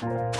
Bye.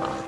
아.